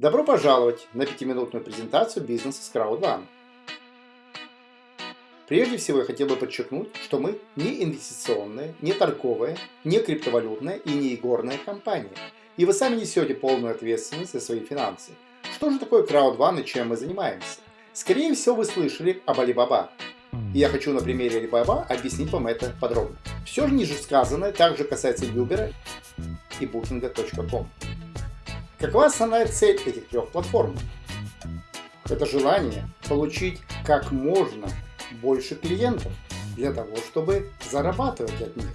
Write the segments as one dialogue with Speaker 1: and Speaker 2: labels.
Speaker 1: Добро пожаловать на пятиминутную презентацию бизнеса с CrowdOne. Прежде всего я хотел бы подчеркнуть, что мы не инвестиционная, не торговая, не криптовалютная и не игорная компания. И вы сами несете полную ответственность за свои финансы. Что же такое CrowdOne и чем мы занимаемся? Скорее всего вы слышали об Alibaba. И я хочу на примере Alibaba объяснить вам это подробно. Все же ниже сказанное также касается Uber и Booking.com. Какова основная цель этих трех платформ? Это желание получить как можно больше клиентов для того, чтобы зарабатывать от них.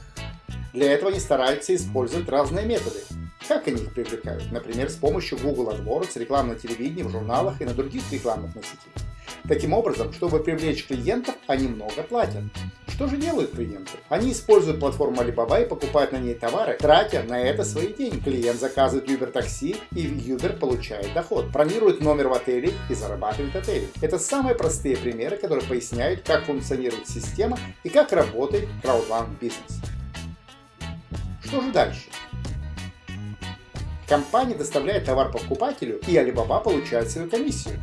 Speaker 1: Для этого они стараются использовать разные методы. Как они их привлекают? Например, с помощью Google AdWords, рекламы на телевидении, в журналах и на других рекламных носителях. Таким образом, чтобы привлечь клиентов, они много платят. Что же делают клиенты? Они используют платформу Alibaba и покупают на ней товары, тратя на это свои деньги. Клиент заказывает Uber такси и Uber получает доход, бронирует номер в отеле и зарабатывает в отеле. Это самые простые примеры, которые поясняют, как функционирует система и как работает краудван бизнес. Что же дальше? Компания доставляет товар покупателю, и Alibaba получает свою комиссию.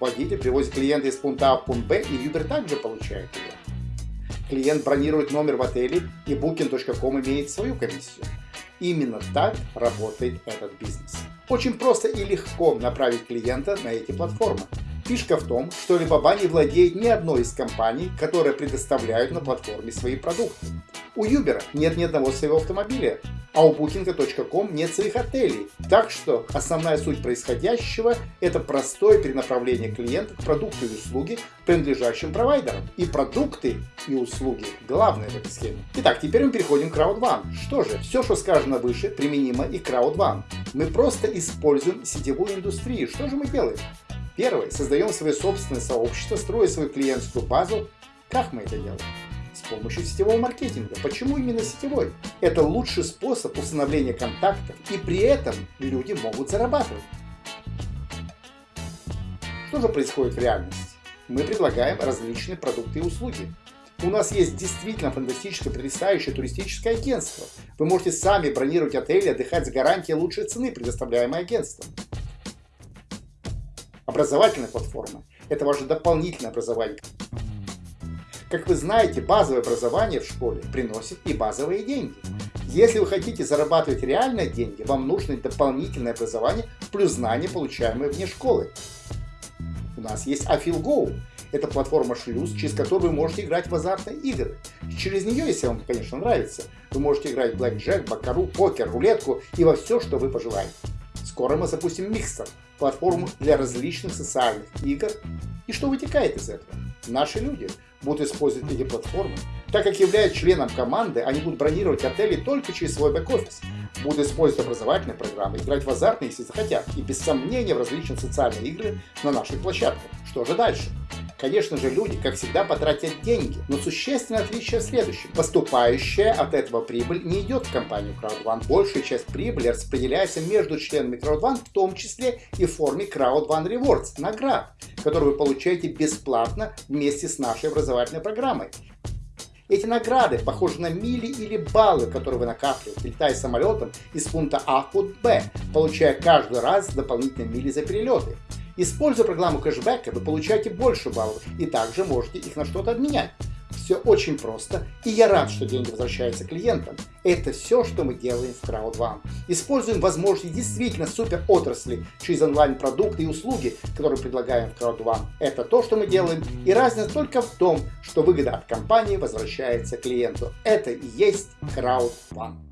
Speaker 1: Водитель привозит клиента из пункта А в пункт Б, и Uber также получает ее. Клиент бронирует номер в отеле, и Booking.com имеет свою комиссию. Именно так работает этот бизнес. Очень просто и легко направить клиента на эти платформы. Фишка в том, что Alibaba не владеет ни одной из компаний, которые предоставляют на платформе свои продукты. У Uber нет ни одного своего автомобиля, а у Booking.com нет своих отелей. Так что основная суть происходящего – это простое перенаправление клиента к продукту и услуге, принадлежащим провайдерам. И продукты и услуги – главное в этой схеме. Итак, теперь мы переходим к CrowdOne. Что же, все, что сказано выше, применимо и к CrowdOne. Мы просто используем сетевую индустрию. Что же мы делаем? Первое. Создаем свое собственное сообщество, строя свою клиентскую базу. Как мы это делаем? С помощью сетевого маркетинга. Почему именно сетевой? Это лучший способ установления контактов, и при этом люди могут зарабатывать. Что же происходит в реальности? Мы предлагаем различные продукты и услуги. У нас есть действительно фантастическое потрясающее туристическое агентство. Вы можете сами бронировать отели, отдыхать с гарантией лучшей цены, предоставляемой агентством. Образовательная платформа – это ваше дополнительное образование. Как вы знаете, базовое образование в школе приносит и базовые деньги. Если вы хотите зарабатывать реальные деньги, вам нужно дополнительное образование плюс знания, получаемые вне школы. У нас есть AfilGo. Это платформа шлюз, через которую вы можете играть в азартные игры. Через нее, если вам, конечно, нравится, вы можете играть в блэкджек, бакару, покер, рулетку и во все, что вы пожелаете. Скоро мы запустим Микстер, платформу для различных социальных игр. И что вытекает из этого? Наши люди будут использовать эти платформы. Так как являются членом команды, они будут бронировать отели только через свой бэк-офис. Будут использовать образовательные программы, играть в азартные, если захотят, и без сомнения в различные социальные игры на наших площадках. Что же дальше? Конечно же, люди, как всегда, потратят деньги, но существенное отличие в следующем. Поступающая от этого прибыль не идет в компанию CrowdOne. Большая часть прибыли распределяется между членами CrowdOne, в том числе и в форме CrowdOne Rewards, наград, которые вы получаете бесплатно вместе с нашей образовательной программой. Эти награды похожи на мили или баллы, которые вы накапливаете, летая самолетом из пункта А в пункт Б, получая каждый раз дополнительные мили за перелеты. Используя программу кэшбэка, вы получаете больше баллов и также можете их на что-то обменять. Все очень просто, и я рад, что деньги возвращаются клиентам. Это все, что мы делаем в CrowdOne. Используем возможности действительно супер отрасли через онлайн-продукты и услуги, которые предлагаем в CrowdOne. Это то, что мы делаем, и разница только в том, что выгода от компании возвращается клиенту. Это и есть CrowdOne.